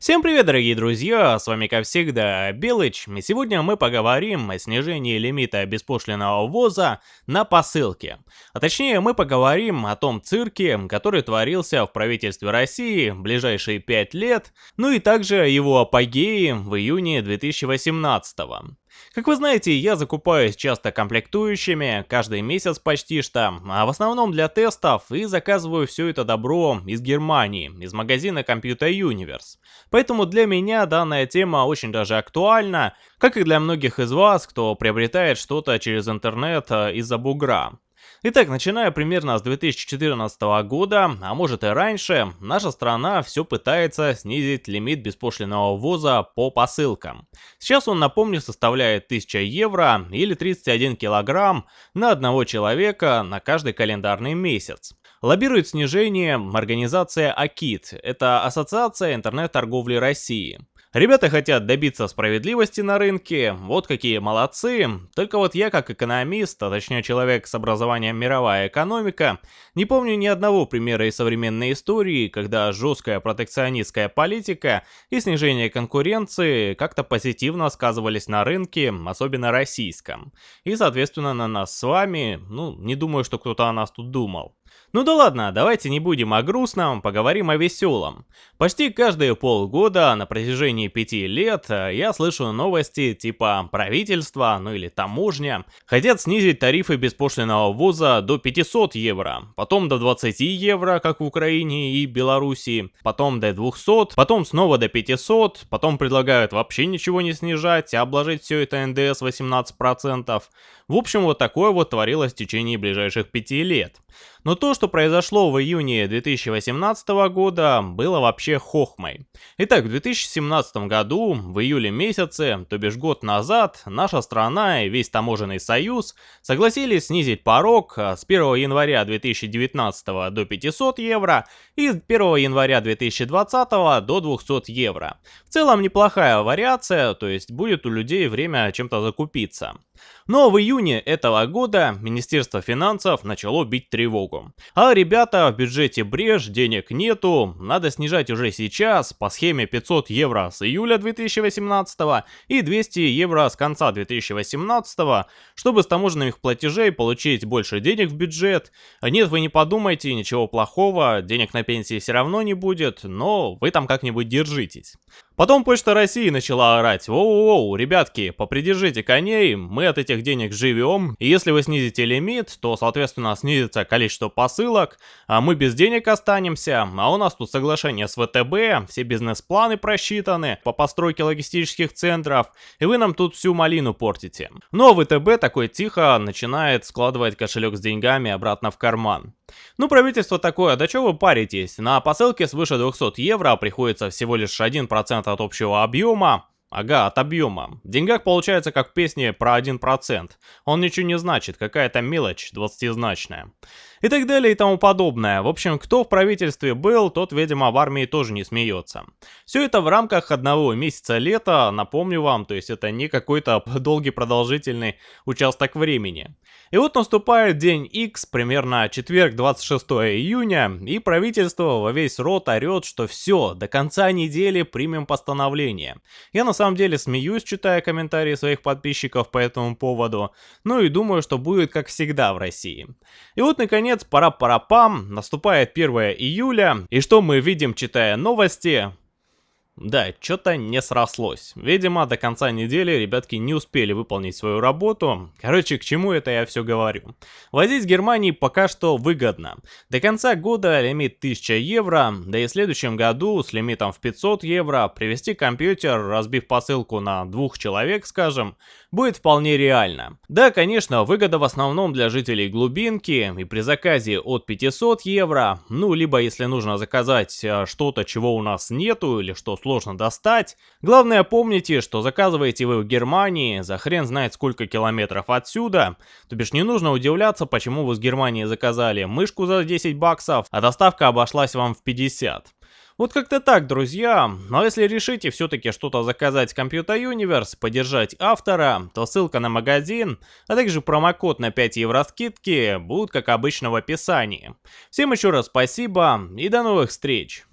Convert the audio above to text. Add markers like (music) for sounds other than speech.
Всем привет, дорогие друзья, с вами как всегда Белыч, и сегодня мы поговорим о снижении лимита беспошлиного ввоза на посылки. А точнее, мы поговорим о том цирке, который творился в правительстве России ближайшие 5 лет, ну и также его апогее в июне 2018 -го. Как вы знаете, я закупаюсь часто комплектующими, каждый месяц почти что, а в основном для тестов и заказываю все это добро из Германии, из магазина Computer Universe. Поэтому для меня данная тема очень даже актуальна, как и для многих из вас, кто приобретает что-то через интернет э, из-за бугра. Итак, начиная примерно с 2014 года, а может и раньше, наша страна все пытается снизить лимит беспошлиного ввоза по посылкам. Сейчас он, напомню, составляет 1000 евро или 31 килограмм на одного человека на каждый календарный месяц. Лоббирует снижение организация АКИТ, это Ассоциация интернет-торговли России. Ребята хотят добиться справедливости на рынке, вот какие молодцы. Только вот я как экономист, а точнее человек с образованием мировая экономика, не помню ни одного примера из современной истории, когда жесткая протекционистская политика и снижение конкуренции как-то позитивно сказывались на рынке, особенно российском. И соответственно на нас с вами, ну не думаю, что кто-то о нас тут думал. Ну да ладно, давайте не будем о грустном, поговорим о веселом. Почти каждые полгода на протяжении пяти лет э, я слышу новости типа правительство, ну или таможня, хотят снизить тарифы беспошлиного ввоза до 500 евро, потом до 20 евро, как в Украине и Белоруссии, потом до 200, потом снова до 500, потом предлагают вообще ничего не снижать, а обложить все это НДС 18%. В общем, вот такое вот творилось в течение ближайших пяти лет. Но то, что произошло в июне 2018 года, было вообще хохмой. Итак, в 2017 году, в июле месяце, то бишь год назад, наша страна и весь таможенный союз согласились снизить порог с 1 января 2019 до 500 евро и с 1 января 2020 до 200 евро. В целом неплохая вариация, то есть будет у людей время чем-то закупиться. Но в июне этого года Министерство финансов начало бить тревогу. А ребята, в бюджете брешь, денег нету, надо снижать уже сейчас по схеме 500 евро с июля 2018 и 200 евро с конца 2018, чтобы с таможенных платежей получить больше денег в бюджет. Нет, вы не подумайте, ничего плохого, денег на пенсии все равно не будет, но вы там как-нибудь держитесь. Потом Почта России начала орать, воу-воу, ребятки, попридержите коней, мы от этих денег живем, и если вы снизите лимит, то, соответственно, снизится количество посылок, а мы без денег останемся, а у нас тут соглашение с ВТБ, все бизнес-планы просчитаны по постройке логистических центров, и вы нам тут всю малину портите. Но ВТБ такой тихо начинает складывать кошелек с деньгами обратно в карман. Ну, правительство такое, да что вы паритесь? На посылке свыше 200 евро приходится всего лишь 1% от общего объема. Ага, от объема. В деньгах получается как в песне про 1%. Он ничего не значит, какая-то мелочь двадцатизначная и так далее и тому подобное. В общем, кто в правительстве был, тот, видимо, в армии тоже не смеется. Все это в рамках одного месяца лета, напомню вам, то есть это не какой-то (laughs) долгий продолжительный участок времени. И вот наступает день X, примерно четверг 26 июня, и правительство во весь рот орет, что все, до конца недели примем постановление. Я на самом деле смеюсь, читая комментарии своих подписчиков по этому поводу, ну и думаю, что будет как всегда в России. И вот наконец пора-пара-пам, наступает 1 июля, и что мы видим, читая новости? Да, что-то не срослось. Видимо, до конца недели ребятки не успели выполнить свою работу. Короче, к чему это я все говорю. Возить Германии пока что выгодно. До конца года лимит 1000 евро, да и в следующем году с лимитом в 500 евро привезти компьютер, разбив посылку на двух человек, скажем, будет вполне реально. Да, конечно, выгода в основном для жителей глубинки и при заказе от 500 евро, ну, либо если нужно заказать э, что-то, чего у нас нету или что сложно достать. Главное помните, что заказываете вы в Германии за хрен знает сколько километров отсюда, то бишь не нужно удивляться, почему вы с Германии заказали мышку за 10 баксов, а доставка обошлась вам в 50. Вот как-то так, друзья. Но если решите все-таки что-то заказать с Computer Universe, поддержать автора, то ссылка на магазин, а также промокод на 5 евро скидки будут как обычно в описании. Всем еще раз спасибо и до новых встреч!